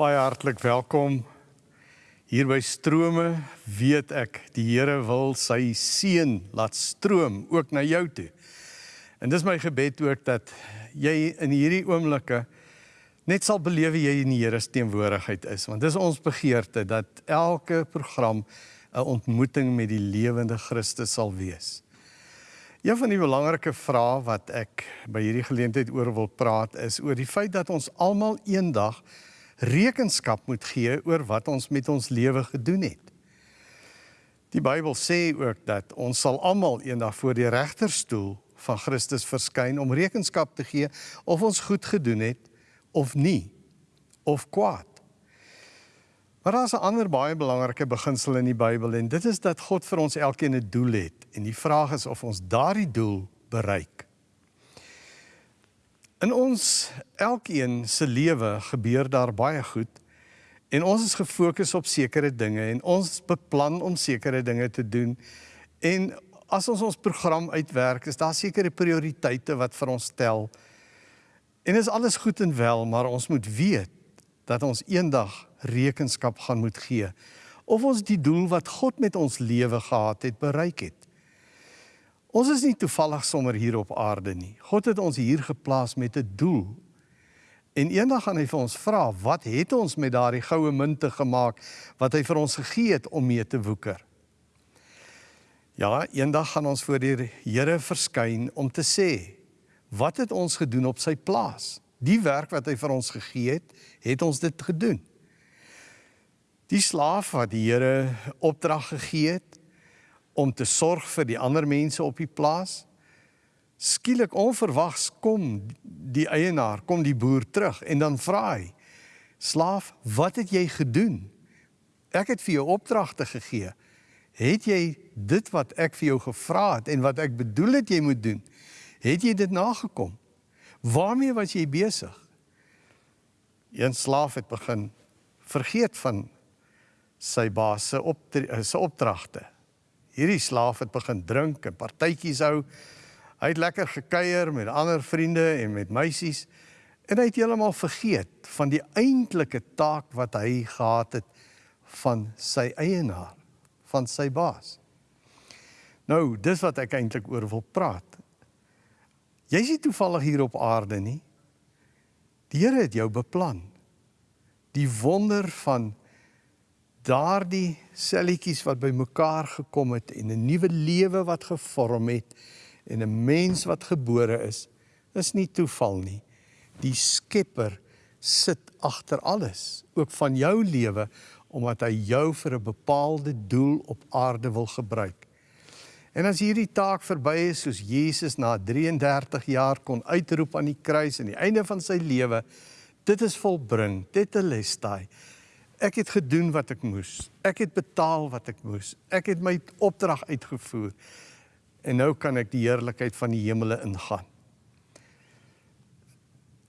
Baie hartlik welkom hier by Strome. Weet ek die Here wil sy seën laat stroom ook na jou toe. En dis my gebed ook dat jy in hierdie oomblikke net sal beleef jy in die Here se teenwoordigheid is, want dis ons begeerte dat elke program 'n ontmoeting met die lewende Christus sal wees. Een van die belangrike vrae wat ek by hierdie geleentheid oor wil praat is oor die feit dat ons almal eendag rekenskap moet gee oor wat ons met ons lewe gedoen het. Die Bybel sê ook dat ons sal almal eendag voor die regterstoel van Christus verskyn om rekenskap te gee of ons goed gedoen het of nie of kwaad. Maar daar's 'n ander baie belangrike beginsel in die Bybel en dit is dat God vir ons elkeen 'n doel het en die vraag is of ons daardie doel bereik. In ons elkeen se lewe gebeur daar baie goed en ons is gefokus op sekere dinge en ons beplan om sekere dinge te doen. En as ons ons program uitwerk is daar sekere prioriteite wat vir ons tel en is alles goed en wel maar ons moet weet dat ons eendag rekenskap gaan moet gee of ons die doel wat God met ons lewe gehad het bereik het Ons is nie toevallig sommer hier op aarde nie. God het ons hier geplaas met 'n doel. En eendag gaan hy vir ons vra, wat het ons met daardie goue munte gemaak wat hy vir ons gegee het om mee te woeker? Ja, eendag gaan ons voor die Here verskyn om te sê, wat het ons gedoen op sy plaas? Die werk wat hy vir ons gegee het, het ons dit gedoen. Die slaaf wat die Here opdrag gegee het, om te sorg vir die ander mense op die plaas. Skielik onverwags kom die eienaar, kom die boer terug en dan vra hy: "Slaaf, wat het jy gedoen? Ek het vir jou opdragte gegee. Het jy dit wat ek vir jou gevra het en wat ek bedoel het jy moet doen, het jy dit nagekom? Waarmee was jy besig?" Een slaaf het begin vergeet van sy baas se opdragte hierdie slaaf het begin drink en partytjies hou. Hy het lekker gekuier met ander vriende en met meisies en hy het heeltemal vergeet van die eintlike taak wat hy gehad het van sy eienaar, van sy baas. Nou, dis wat ek eintlik oor wil praat. Jy's nie toevallig hier op aarde nie. Die Here het jou beplan. Die wonder van daardie selletjies wat bymekaar gekom het en 'n nuwe lewe wat gevorm het en 'n mens wat gebore is, is nie toeval nie. Die Skepper sit agter alles, ook van jou lewe, omdat hy jou vir 'n bepaalde doel op aarde wil gebruik. En as hierdie taak verby is, soos Jesus na 33 jaar kon uitroep aan die kruis aan die einde van sy lewe, dit is volbring, dit is lestai. Ek het gedoen wat ek moes. Ek het betaal wat ek moes. Ek het my opdrag uitgevoer. En nou kan ek die heerlikheid van die hemele ingaan.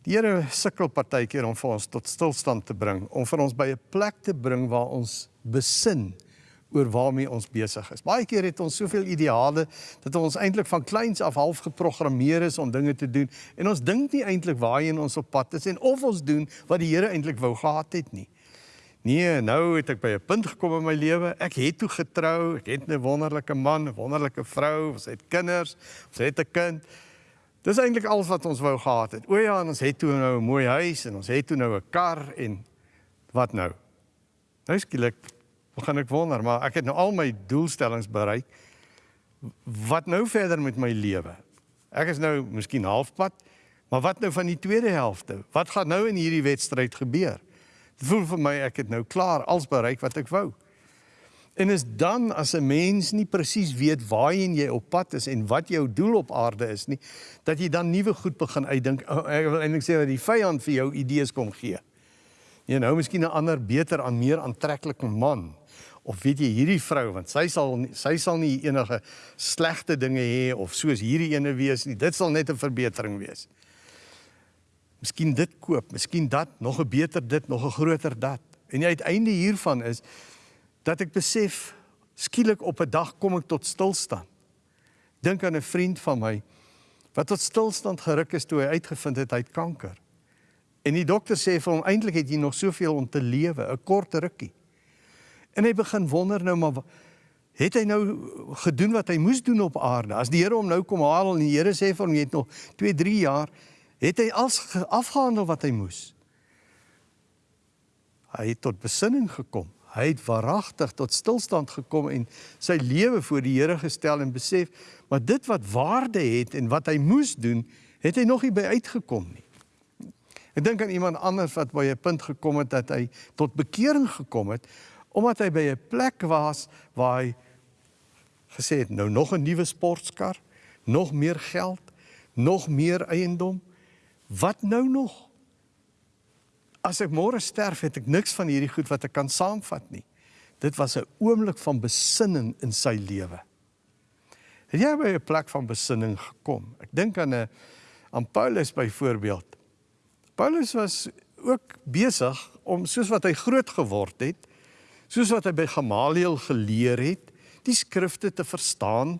Die Here sukkel partykeer om vir ons tot stilstand te bring, om vir ons by 'n plek te bring waar ons besin oor waarmee ons besig is. Baie keer het ons soveel ideale dat ons eintlik van kleins af half geprogrammeer is om dinge te doen en ons dink nie eintlik waarheen ons op pad is en of ons doen wat die Here eintlik wou gehad het nie. Nee, nou het ek by 'n punt gekom in my lewe. Ek het toe getrou, ek het 'n wonderlike man, 'n wonderlike vrou, ons het kinders, ons het 'n kind. Dis eintlik alles wat ons wou gehad het. O ja, en ons het toe nou 'n mooi huis en ons het toe nou 'n kar en wat nou? Nou skielik begin ek wonder, maar ek het nou al my doelstellings bereik. Wat nou verder met my lewe? Ek is nou miskien halfpad, maar wat nou van die tweede helfte? Wat gaan nou in hierdie wedstryd gebeur? Voel vir my ek het nou klaar als bereik wat ek wou. En is dan as 'n mens nie presies weet waarheen jy op pad is en wat jou doel op aarde is nie, dat jy dan nuwe goed begin uitdink. Oh, ek wil eintlik sê dat die vyand vir jou idees kom gee. Jy nou miskien 'n ander beter aan meer aantreklike man of weet jy hierdie vrou want sy sal sy sal nie enige slegte dinge hê of soos hierdie ene wees nie. Dit sal net 'n verbetering wees. Miskien dit koop, miskien dat, nog 'n beter dit, nog 'n groter dat. En die uiteinde hiervan is dat ek besef skielik op 'n dag kom ek tot stilstand. Dink aan 'n vriend van my wat tot stilstand geruk is toe hy uitgevind het hy het kanker. En die dokter sê vir hom eintlik het jy nog soveel om te lewe, 'n kort rukkie. En hy begin wonder nou maar het hy nou gedoen wat hy moes doen op aarde? As die Here hom nou kom haal en die Here sê vir hom jy het nog 2, 3 jaar, het hy als afgehandel wat hy moes. Hy het tot besinning gekom. Hy het waaragtig tot stilstand gekom en sy lewe voor die Here gestel en besef, maar dit wat waarde het en wat hy moes doen, het hy nog nie by uitgekom nie. Ek dink aan iemand anders wat by 'n punt gekom het dat hy tot bekering gekom het omdat hy by 'n plek was waar hy gesê het nou nog 'n nuwe sportkar, nog meer geld, nog meer eiendom. Wat nou nog? As ek môre sterf, het ek niks van hierdie goed wat ek kan saamvat nie. Dit was 'n oomblik van besinning in sy lewe. Het jy by 'n plek van besinning gekom? Ek dink aan 'n aan Paulus byvoorbeeld. Paulus was ook besig om soos wat hy groot geword het, soos wat hy by Gamaliel geleer het, die skrifte te verstaan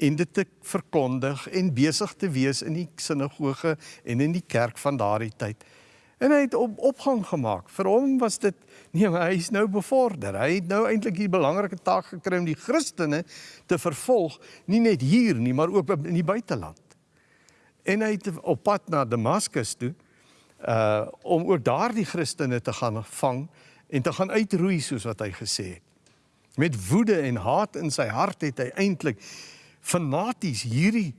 en dit te verkondig en besig te wees in die sinagoge en in die kerk van daardie tyd. En hy het op, opgang gemaak. Vir hom was dit nee, hy is nou bevorder. Hy het nou eintlik die belangrike taak gekry om die Christene te vervolg, nie net hier nie, maar ook in die buiteland. En hy het op pad na Damaskus toe uh om ook daardie Christene te gaan vang en te gaan uitroei soos wat hy gesê het. Met woede en haat in sy hart het hy eintlik fanaties hierdie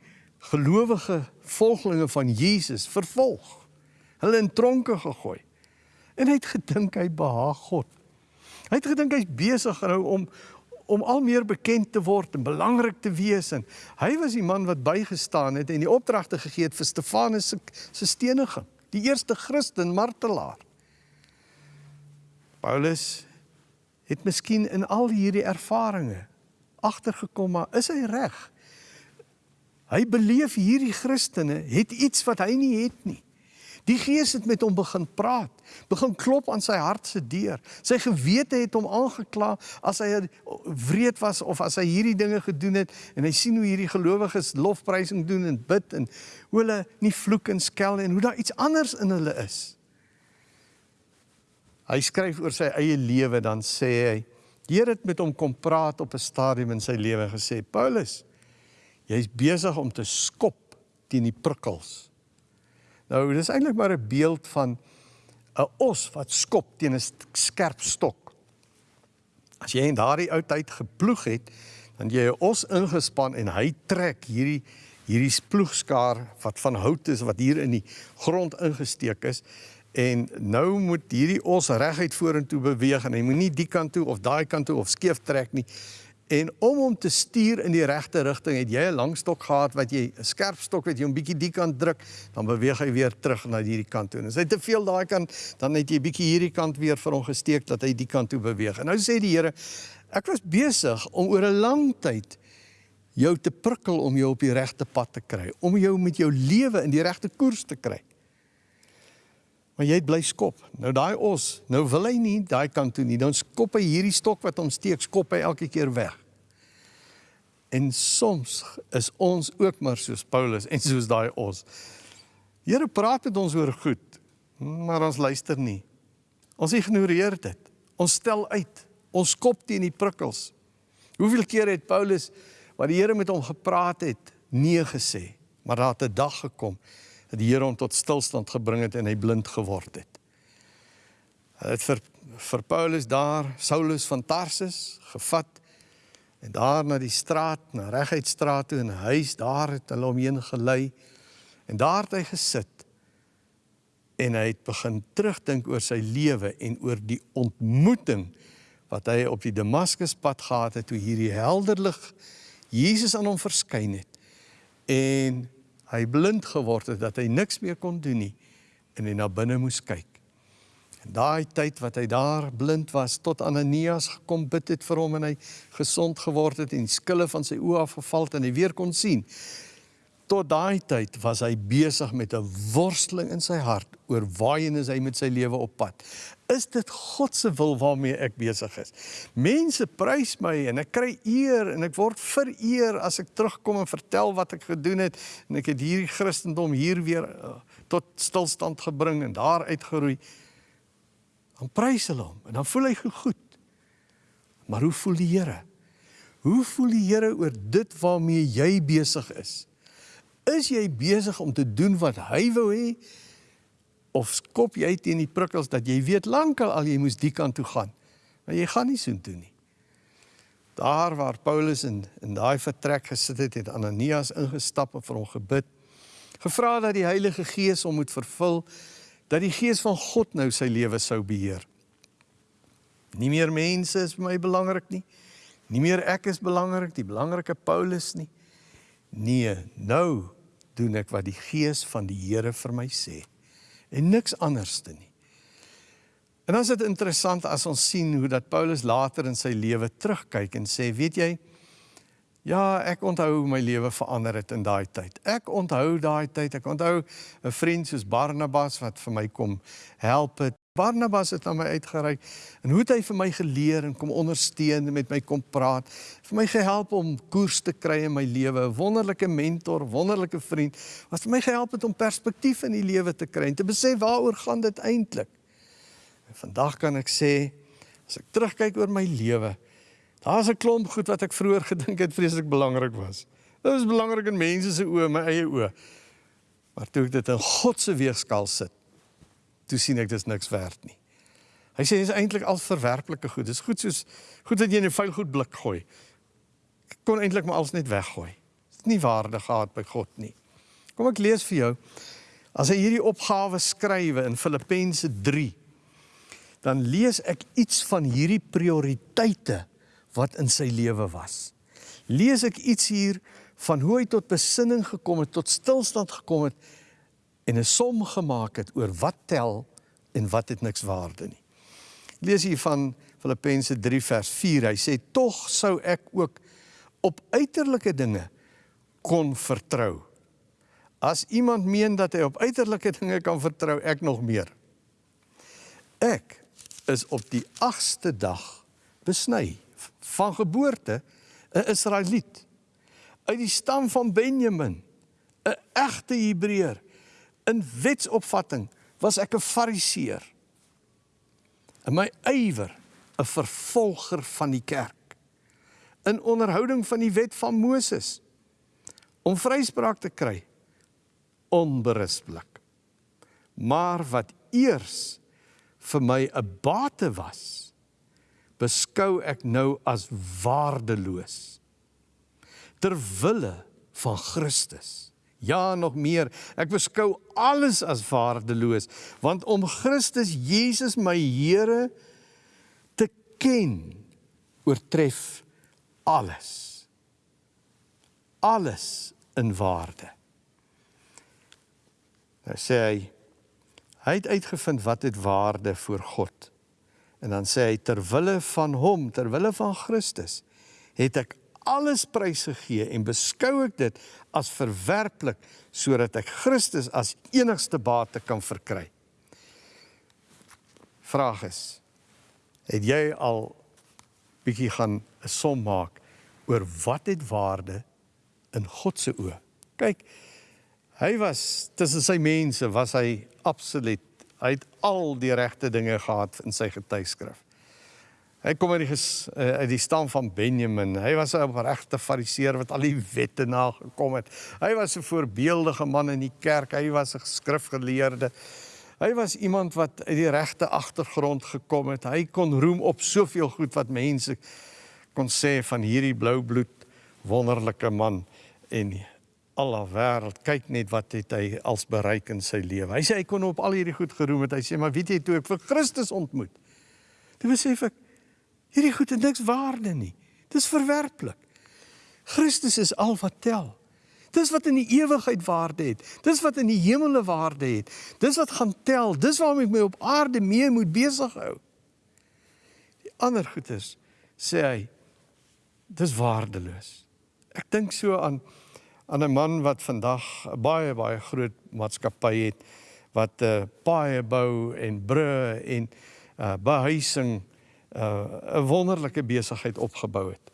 gelowige volgelinge van Jesus vervolg hulle in tronke gegooi. En hy het gedink hy behaag God. Hy het gedink hy's besig nou om om al meer bekend te word en belangrik te wees en hy was die man wat bygestaan het en die opdragte gegee het vir Stefanus se se steniging, die eerste Christen martelaar. Paulus het miskien in al hierdie ervarings agtergekom maar is hy reg? Hy beleef hierdie Christene het iets wat hy nie het nie. Die Gees het met hom begin praat, begin klop aan sy hart se deur. Sy gewete het hom aangekla as hy wreed was of as hy hierdie dinge gedoen het en hy sien hoe hierdie gelowiges lofprysing doen en bid en hoe hulle nie vloek en skel en hoe daar iets anders in hulle is. Hy skryf oor sy eie lewe dan sê hy die Here het met hom kom praat op 'n stadium in sy lewe gesê Paulus jy's besig om te skop teen die prikkels Nou dis eintlik maar 'n beeld van 'n os wat skop teen 'n skerp stok. As jy in daardie ou tyd geploeg het, dan jy 'n os ingespan en hy trek hierdie hierdie ploegskaar wat van hout is wat hier in die grond ingesteek is en nou moet hierdie os reguit vorentoe beweeg en hy moet nie die kant toe of daai kant toe of skeef trek nie. En om hom te stuur in die regte rigting, het jy 'n lang stok gehad wat jy 'n skerp stok wat jy 'n bietjie die kant druk, dan beweeg hy weer terug na hierdie kant toe. En as hy te veel daai kant, dan het jy 'n bietjie hierdie kant weer vir hom gesteek dat hy die kant toe beweeg. En nou sê die Here, ek was besig om oor 'n lang tyd jou te prikkel om jou op die regte pad te kry, om jou met jou lewe in die regte koers te kry. Maar jy bly skop. Nou daai os, nou wil hy nie daai kant toe nie. Dan skop hy hierdie stok wat hom steek, skop hy elke keer weg. En soms is ons ook maar soos Paulus en soos daai ons. Here praat met ons oor goed, maar ons luister nie. Ons ignoreer dit. Ons stel uit. Ons kop teen die prikkels. Hoeveel keer het Paulus wat die Here met hom gepraat het, nee gesê, maar daar het 'n dag gekom dat die Here hom tot stilstand gebring het en hy blind geword het. Hy het vir vir Paulus daar Saulus van Tarsus gevat En daar na die straat, na Reguitstraat toe in 'n huis, daar het hulle hom heen gelei. En daar het hy gesit. En hy het begin terugdink oor sy lewe en oor die ontmoeting wat hy op die Damaskuspad gehad het toe hierdie helder lig Jesus aan hom verskyn het. En hy blind geword het dat hy niks meer kon doen nie en hy na binne moes kyk. En daai tyd wat hy daar blind was tot Ananias gekom bid het vir hom en hy gesond geword het en skille van sy oë afgeval het en hy weer kon sien. tot daai tyd was hy besig met 'n worsteling in sy hart oor waarheen is hy met sy lewe op pad. Is dit God se wil waarmee ek besig is? Mense prys my en ek kry eer en ek word vereer as ek terugkom en vertel wat ek gedoen het en ek het hierdie Christendom hier weer uh, tot stilstand gebring en daar uitgeroei. Dan prys hulle hom en dan voel hy goed. Maar hoe voel die Here? Hoe voel die Here oor dit waarmee jy besig is? Is jy besig om te doen wat hy wou hê of skop jy teen die prikkels dat jy weet lankal al jy moes die kant toe gaan? Maar jy gaan nie so toe nie. Daar waar Paulus in in daai vertrek gesit het, het Ananias ingestap en vir hom gebid. Gevra dat die Heilige Gees hom moet vervul, dat die Gees van God nou sy lewe sou beheer. Nie meer mense is vir my belangrik nie. Nie meer ek is belangrik, die belangrike Paulus nie. Nee, nou doen ek wat die Gees van die Here vir my sê en niks anderste nie. En dan is dit interessant as ons sien hoe dat Paulus later in sy lewe terugkyk en sê, weet jy, ja, ek onthou hoe my lewe verander het in daai tyd. Ek onthou daai tyd. Ek onthou 'n vriend soos Barnabas wat vir my kom help het Barnabas het na my uitgereik en hoe het hy vir my geleer en kom ondersteun en met my kom praat. Vir my gehelp om koers te kry in my lewe, 'n wonderlike mentor, wonderlike vriend wat vir my gehelp het om perspektief in die lewe te kry en te besef waaroor gaan dit eintlik. Vandag kan ek sê as ek terugkyk oor my lewe, daar's 'n klomp goed wat ek vroeër gedink het vreeslik belangrik was. Dit was belangrik in mense se oë, my eie oë. Maar toe ek dit in God se weegskaal sit, toe sien ek dis niks werd nie. Hy sê dit is eintlik al verwerplike goed. Dis goed soos goed wat jy in 'n vuil goed blik gooi. Ek kon eintlik maar alles net weggooi. Dit is nie waarde gehad by God nie. Kom ek lees vir jou. As hy hierdie opgawe skrywe in Filippense 3, dan lees ek iets van hierdie prioriteite wat in sy lewe was. Lees ek iets hier van hoe hy tot besinning gekom het, tot stilstand gekom het en 'n som gemaak het oor wat tel en wat het niks waarde nie. Lees hier van Filippense 3 vers 4. Hy sê tog sou ek ook op uiterlike dinge kon vertrou. As iemand meen dat hy op uiterlike dinge kan vertrou, ek nog meer. Ek is op die 8ste dag besny van geboorte 'n Israeliet uit die stam van Benjamin, 'n egte Hebreër in wetsopvatting was ek 'n fariseer. In my ywer 'n vervolger van die kerk. In onderhouding van die wet van Moses om vryspraak te kry onberispelik. Maar wat eers vir my 'n bate was, beskou ek nou as waardeloos ter wille van Christus. Ja, nog meer. Ek beskou alles as waardeloos, want om Christus Jesus my Here te ken, oortref alles. Alles in waarde. Nou sê hy hy het uitgevind wat het waarde vir God. En dan sê hy ter wille van hom, ter wille van Christus, het ek alles prysgegee en beskou ek dit as verwerplik sodat ek Christus as enigste bate kan verkry. Vraag is: Het jy al bietjie gaan 'n som maak oor wat het waarde in God se oë? Kyk, hy was tussen sy mense was hy absoluut hy het al die regte dinge gehad in sy getuigskrif. Hy kom uit die uh, uit die stam van Benjamin. Hy was 'n regte fariseer wat al die wette nagekom het. Hy was 'n voorbeeldige man in die kerk. Hy was 'n skrifgeleerde. Hy was iemand wat uit die regte agtergrond gekom het. Hy kon roem op soveel goed wat mense kon sê van hierdie blou bloed wonderlike man en alle wêreld kyk net wat het hy als bereik in sy lewe. Hy sê hy kon op al hierdie goed geroem het. Hy sê maar weet jy toe ek vir Christus ontmoet. Toe besef ek Hierdie goed het niks waarde nie. Dis verwerplik. Christus is al wat tel. Dis wat in die ewigheid waarde het. Dis wat in die hemele waarde het. Dis wat gaan tel. Dis waarom ek my op aarde mee moet besig hou. Die ander goed is sê hy dis waardeloos. Ek dink so aan aan 'n man wat vandag 'n baie baie groot maatskappy het wat uh, paaie bou en brûe en uh behuising uh 'n wonderlike besigheid opgebou het.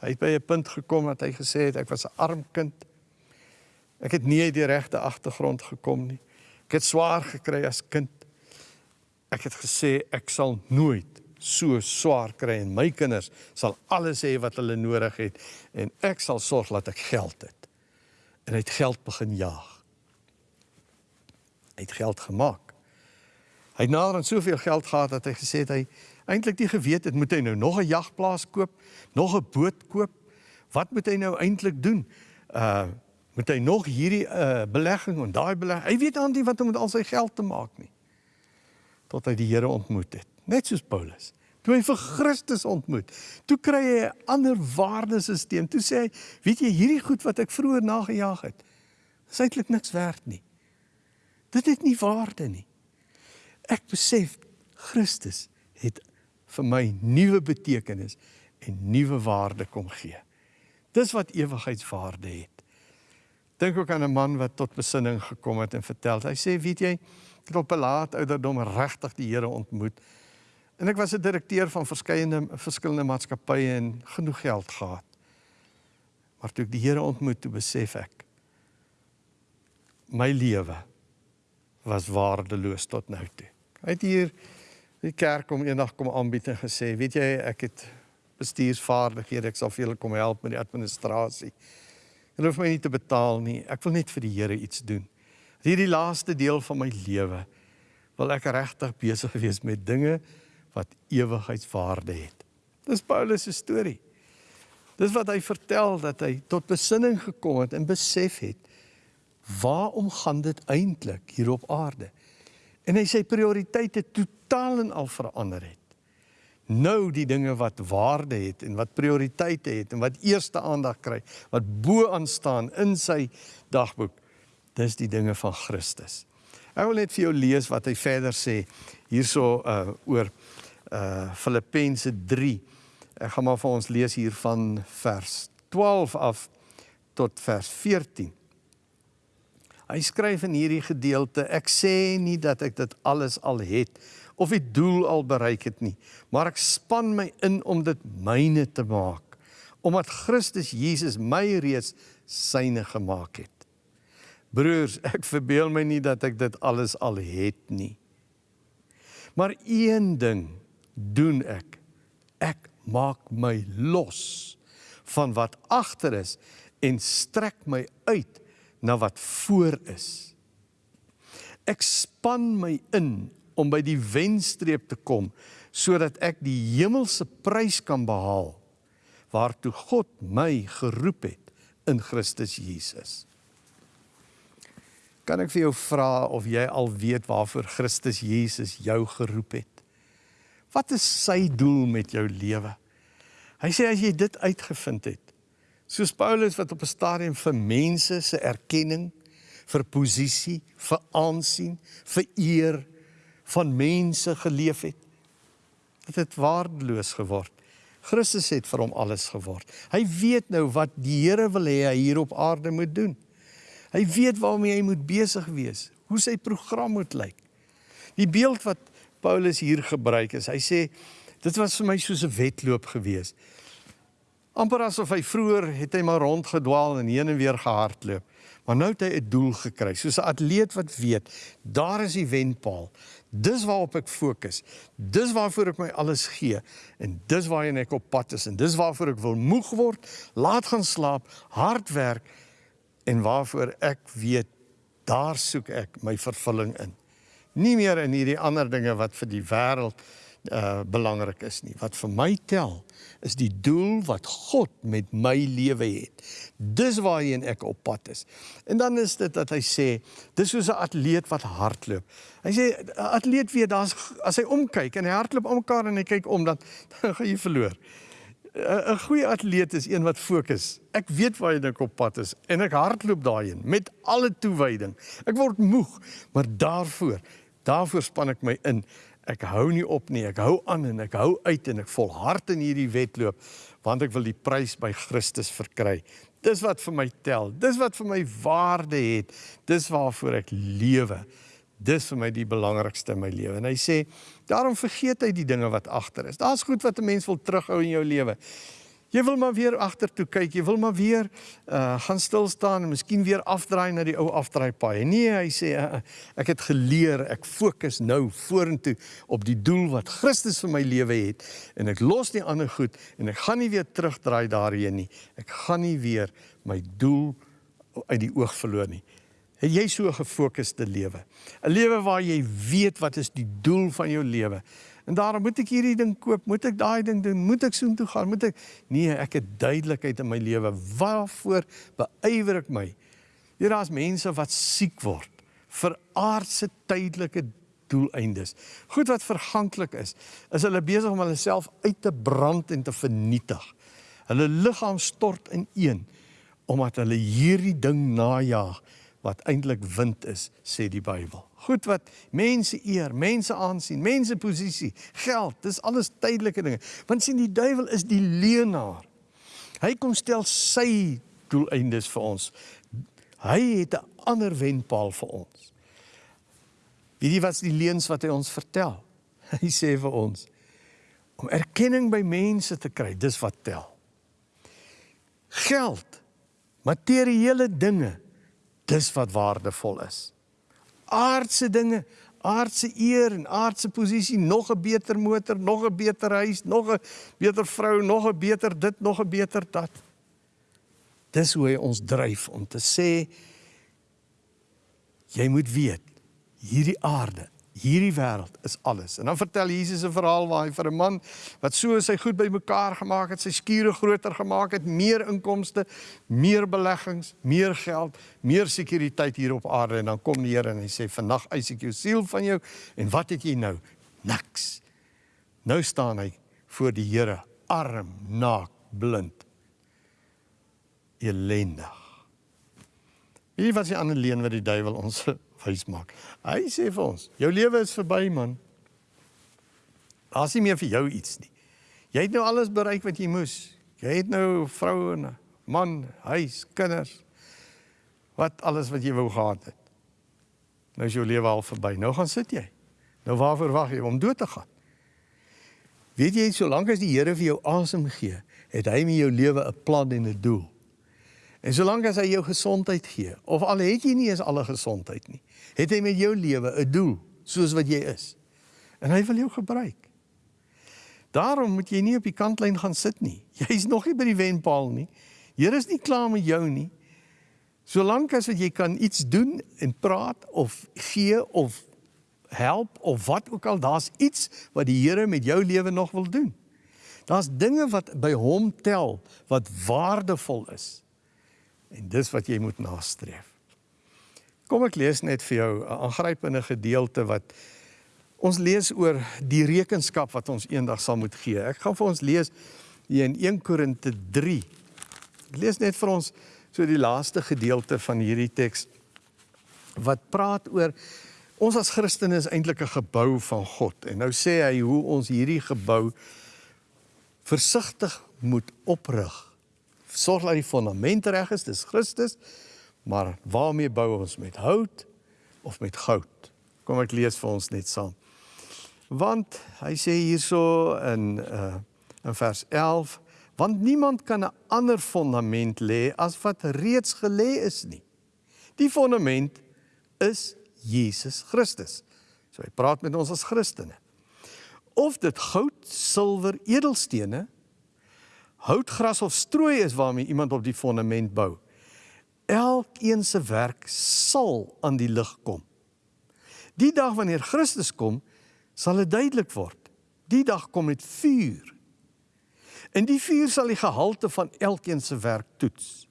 Hy het by 'n punt gekom wat hy gesê het ek was 'n arm kind. Ek het nie uit die regte agtergrond gekom nie. Ek het swaar gekry as kind. Ek het gesê ek sal nooit so swaar kry en my kinders sal alles hê wat hulle nodig het en ek sal sorg dat ek geld het. En hy het geld begin jaag. Hy het geld gemaak. Hy het nader aan soveel geld gehad dat hy gesê het hy eintlik nie geweet het moet hy nou nog 'n jagplaas koop, nog 'n boot koop. Wat moet hy nou eintlik doen? Uh moet hy nog hierdie uh belegging en daai belegging. Hy weet aan nie wat om met al sy geld te maak nie. Tot hy die Here ontmoet het, net soos Paulus. Toe hy vir Christus ontmoet, toe kry hy 'n ander waardesisteem. Toe sê hy, weet jy, hierdie goed wat ek vroeër nagejaag het, is eintlik niks werd nie. Dit het nie waarde nie. Ek besef Christus het vir my nuwe betekenis en nuwe waarde kom gee. Dis wat ewigheidswaarde het. Dink ook aan 'n man wat tot besinning gekom het en vertel. Hy sê, weet jy, ek het op 'n laat ouderdom regtig die Here ontmoet. En ek was 'n direkteur van verskeie verskillende maatskappye en genoeg geld gehad. Maar toe ek die Here ontmoet, toe besef ek my lewe was waardeloos tot nou toe. Hy het hier die kerk om eendag kom aanbied en gesê, weet jy, ek het bestuursvaardighede, ek sal vir julle kom help met die administrasie. Hulle hoef my nie te betaal nie. Ek wil net vir die Here iets doen. Hierdie laaste deel van my lewe wil ek regtig besig wees met dinge wat ewigheidswaarde het. Dis Paulus se storie. Dis wat hy vertel dat hy tot besinning gekom het en besef het waarom gaan dit eintlik hier op aarde? En hy sê prioriteite totaal en al verander het. Nou die dinge wat waarde het en wat prioriteite het en wat eerste aandag kry, wat bo aan staan in sy dagboek, dis die dinge van Christus. Ek wil net vir jou lees wat hy verder sê hierso uh oor uh Filippense 3. Ek gaan maar vir ons lees hier van vers 12 af tot vers 14. Hy skryf in hierdie gedeelte: Ek sê nie dat ek dit alles al het of die doel al bereik het nie, maar ek span my in om dit myne te maak, omdat Christus Jesus my reeds syne gemaak het. Broers, ek verbeel my nie dat ek dit alles al het nie. Maar een ding doen ek. Ek maak my los van wat agter is en strek my uit na wat voor is. Ek span my in om by die wenstreep te kom sodat ek die hemelse prys kan behaal waartoe God my geroep het in Christus Jesus. Kan ek vir jou vra of jy al weet waarvoor Christus Jesus jou geroep het? Wat is sy doel met jou lewe? Hy sê as jy dit uitgevind het, Soos Paulus wat op 'n stadium vir mense se erkenning, vir posisie, vir aansien, vir eer van mense geleef het. Dit het waardeloos geword. Christus het vir hom alles geword. Hy weet nou wat die Here wil hê hy hier op aarde moet doen. Hy weet waarmee hy moet besig wees, hoe sy program moet lyk. Die beeld wat Paulus hier gebruik is, hy sê dit was vir my soos 'n wedloop geweest amper asof hy vroeër het hy maar rondgedwaal en heen en weer gehardloop. Maar nou het hy 'n doel gekry, soos 'n atleet wat weet, daar is die wenpaal. Dis waarop ek fokus. Dis waarvoor ek my alles gee en dis waarheen ek op pad is en dis waarvoor ek wil moeg word, laat gaan slaap, hard werk en waarvoor ek weet daar soek ek my vervulling in. Nie meer in hierdie ander dinge wat vir die wêreld uh belangrik is nie. Wat vir my tel is die doel wat God met my lewe het. Dis waarheen ek op pad is. En dan is dit dat hy sê, dis soos 'n atleet wat hardloop. Hy sê 'n atleet weet daar's as hy omkyk en hy hardloop almekaar en hy kyk om dan, dan gaan jy verloor. 'n Goeie atleet is een wat fokus. Ek weet waarheen ek op pad is en ek hardloop daarheen met alle toewyding. Ek word moeg, maar daarvoor, daarvoor span ek my in Ek hou nie op nie. Ek hou aan en ek hou uit en ek volhard in hierdie wedloop want ek wil die prys by Christus verkry. Dis wat vir my tel. Dis wat vir my waarde het. Dis waarvoor ek lewe. Dis vir my die belangrikste in my lewe. En hy sê, daarom vergeet hy die dinge wat agter is. Daar's goed wat 'n mens wil terughou in jou lewe. Jy wil maar weer agtertoe kyk, jy wil maar weer uh gaan stil staan en miskien weer afdraai na die ou afdraaipaai. Nee, hy sê uh, ek het geleer, ek fokus nou vorentoe op die doel wat Christus vir my lewe het en ek los die ander goed en ek gaan nie weer terugdraai daarheen nie. Ek gaan nie weer my doel uit die oog verloor nie. Het jy so 'n gefokusde lewe? 'n Lewe waar jy weet wat is die doel van jou lewe? En daarom moet ek hierdie ding koop, moet ek daai ding doen, moet ek soontoe gaan, moet ek Nee, ek het duidelikheid in my lewe. Waarvoor beywer ek my? Hier daar's mense wat siek word vir aardse tydelike doeleindes. Goed wat verganklik is, is hulle besig om hulle self uit te brand en te vernietig. Hulle liggaam stort in een omdat hulle hierdie ding najag wat eintlik wind is, sê die Bybel. Goed wat mense eer, mense aansien, mense posisie, geld, dis alles tydelike dinge. Want sien die duiwel is die leenaar. Hy kom stel sy doeleindes vir ons. Hy het 'n ander wenpaal vir ons. Weet jy wat die leuns wat hy ons vertel? Hy sê vir ons om erkenning by mense te kry, dis wat tel. Geld, materiële dinge dis wat waardevol is. Aardse dinge, aardse eer en aardse posisie, nog 'n beter motor, nog 'n beter huis, nog 'n beter vrou, nog 'n beter dit, nog 'n beter dat. Dis hoe hy ons dryf om te sê jy moet weet hierdie aarde Hierdie wêreld is alles. En dan vertel Jesus 'n verhaal waar hy vir 'n man wat so sy goed bymekaar gemaak het, sy skure groter gemaak het, meer inkomste, meer beleggings, meer geld, meer sekuriteit hier op aarde en dan kom die Here en hy sê: "Vandag eis ek jou siel van jou en wat het jy nou? Niks." Nou staan hy voor die Here, arm, naak, blind. Elendig. Wie was die ander leen wat die duiwel ons wys maak. Hy sê vir ons, jou lewe is verby man. Daar's nie meer vir jou iets nie. Jy het nou alles bereik wat jy moes. Jy het nou vrou en man, huis, kinders. Wat alles wat jy wou gehad het. Nou is jou lewe al verby. Nou gaan sit jy. Nou waarvoor wag jy om dood te gaan? Weet jy, solank as die Here vir jou asem gee, het hy met jou lewe 'n plan en 'n doel. En solank as hy jou gesondheid gee, of al het jy nie eens alle gesondheid nie, het hy met jou lewe 'n doel, soos wat jy is. En hy wil jou gebruik. Daarom moet jy nie op die kantlyn gaan sit nie. Jy's nog nie by die wenpaal nie. Here is nie klaar met jou nie. Solank as wat jy kan iets doen en praat of gee of help of wat ook al, daar's iets wat die Here met jou lewe nog wil doen. Daar's dinge wat by hom tel wat waardevol is. En dis wat jy moet nastreef. Kom ek lees net vir jou 'n aangrypende gedeelte wat ons lees oor die rekenskap wat ons eendag sal moet gee. Ek gaan vir ons lees hier in 1 Korinte 3. Ek lees net vir ons so die laaste gedeelte van hierdie teks wat praat oor ons as Christene is eintlik 'n gebou van God. En nou sê hy hoe ons hierdie gebou versigtig moet oprig sorg dat die fondament reg is, dis Christus. Maar waarmee bou ons met hout of met goud? Kom ek lees vir ons net saam. Want hy sê hierso in uh in vers 11, want niemand kan 'n ander fondament lê as wat reeds gelê is nie. Die fondament is Jesus Christus. So hy praat met ons as Christene. Of dit goud, silwer, edelstene houtgras of strooi is waarmee iemand op die fondament bou. Elkeen se werk sal aan die lig kom. Die dag wanneer Christus kom, sal dit duidelik word. Die dag kom met vuur. En die vuur sal die gehalte van elkeen se werk toets.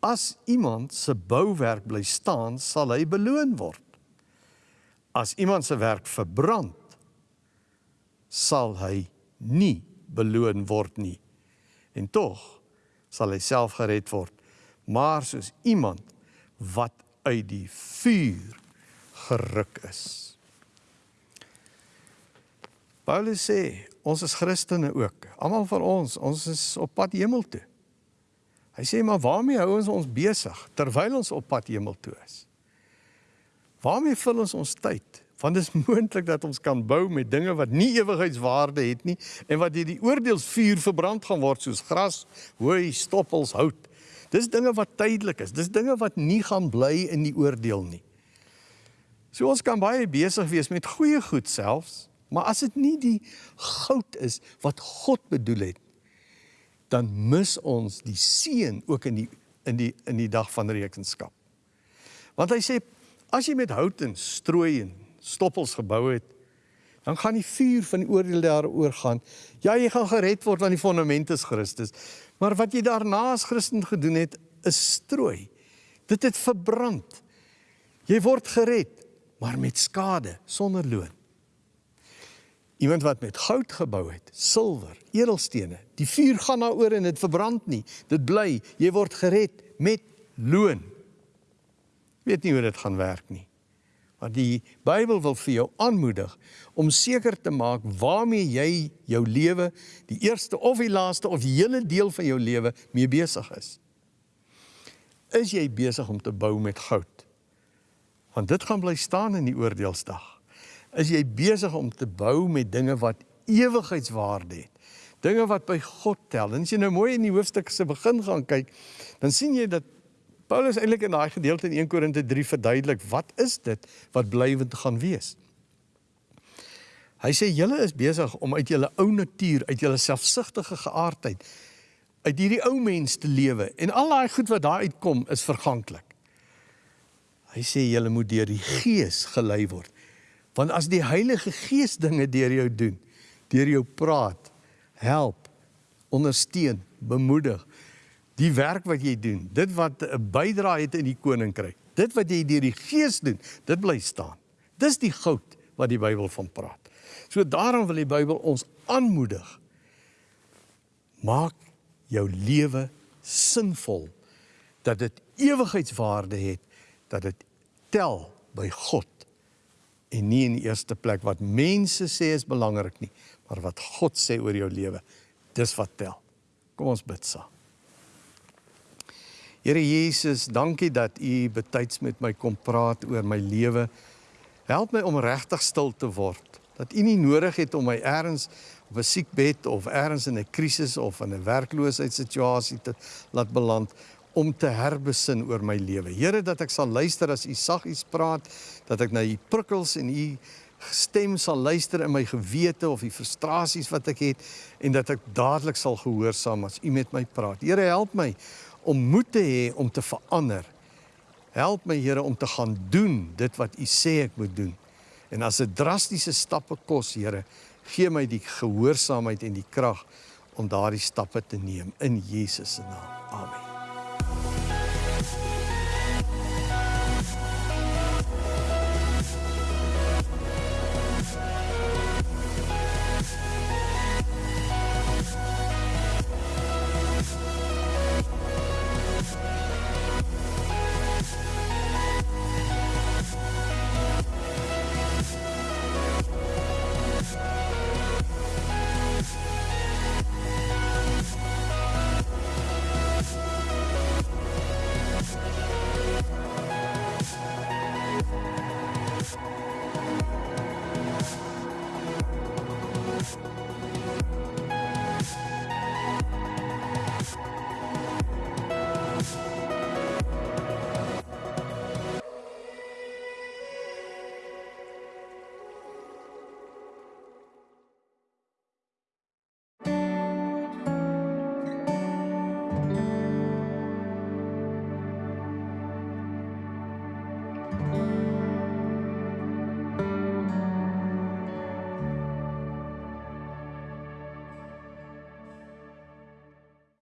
As iemand se bouwerk bly staan, sal hy beloon word. As iemand se werk verbrand, sal hy nie beloon word nie en tog sal hy self gered word maar soos iemand wat uit die vuur geruk is Paulus sê, ons is Christene ook. Almal van ons, ons is op pad hemel toe. Hy sê maar waarmee hou ons ons besig terwyl ons op pad hemel toe is? Waarmee vul ons ons tyd? Want dit is moontlik dat ons kan bou met dinge wat nie ewigheidswaarde het nie en wat deur die oordeelsvuur verbrand gaan word soos gras, hooi, stoppels, hout. Dis dinge wat tydelik is. Dis dinge wat nie gaan bly in die oordeel nie. So ons kan baie besig wees met goeie goed selfs, maar as dit nie die goud is wat God bedoel het, dan mis ons die seën ook in die in die in die dag van rekenskap. Want hy sê as jy met hout en strooi en stoppels gebou het, dan gaan die vuur van die oordeel daaroor gaan. Ja, jy gaan gered word want die fondament is Christus. Maar wat jy daarna as Christen gedoen het, is strooi. Dit het verbrand. Jy word gered, maar met skade, sonder loon. Iemand wat met goud gebou het, silwer, edelstene, die vuur gaan daaroor en dit verbrand nie. Dit bly, jy word gered met loon. Weet nie hoe dit gaan werk nie. Maar die Bybel wil vir jou aanmoedig om seker te maak waarmee jy jou lewe, die eerste of die laaste of die hele deel van jou lewe mee besig is. Is jy besig om te bou met goud? Want dit gaan bly staan in die oordeelsdag. Is jy besig om te bou met dinge wat ewigheidswaarde het? Dinge wat by God tel. En as jy nou mooi in die hoofstuk se begin gaan kyk, dan sien jy dat Paulus eintlik in daai gedeelte in 1 Korinte 3 verduidelik wat is dit wat blywend gaan wees. Hy sê julle is besig om uit julle ou natuur, uit julle selfsugtige geaardheid, uit hierdie ou mens te lewe en al daai goed wat daar uitkom is verganklik. Hy sê julle moet deur die Gees gelei word. Want as die Heilige Gees dinge deur jou doen, deur jou praat, help, ondersteun, bemoedig, die werk wat jy doen, dit wat 'n bydrae het in die koninkryk, dit wat jy deur die Gees doen, dit bly staan. Dis die goud wat die Bybel van praat. So daarom wil die Bybel ons aanmoedig. Maak jou lewe sinvol dat dit ewigheidswaarde het, dat dit tel by God en nie in die eerste plek wat mense sê is belangrik nie, maar wat God sê oor jou lewe. Dis wat tel. Kom ons bid saam. Here Jesus, dankie dat U betyds met my kom praat oor my lewe. Help my om regtig stil te word. Dat U nie nodig het om my eers op 'n siekbed of eers in 'n krisis of in 'n werkloosheidssituasie te laat beland om te herbesin oor my lewe. Here, dat ek sal luister as U saggies praat, dat ek na U prikkels en U stem sal luister in my gewete of die frustrasies wat ek het en dat ek dadelik sal gehoorsaam as U met my praat. Here, help my om moed te hê om te verander. Help my Here om te gaan doen dit wat U sê ek moet doen. En as dit drastiese stappe kos, Here, gee my die gehoorsaamheid en die krag om daardie stappe te neem in Jesus se naam. Amen.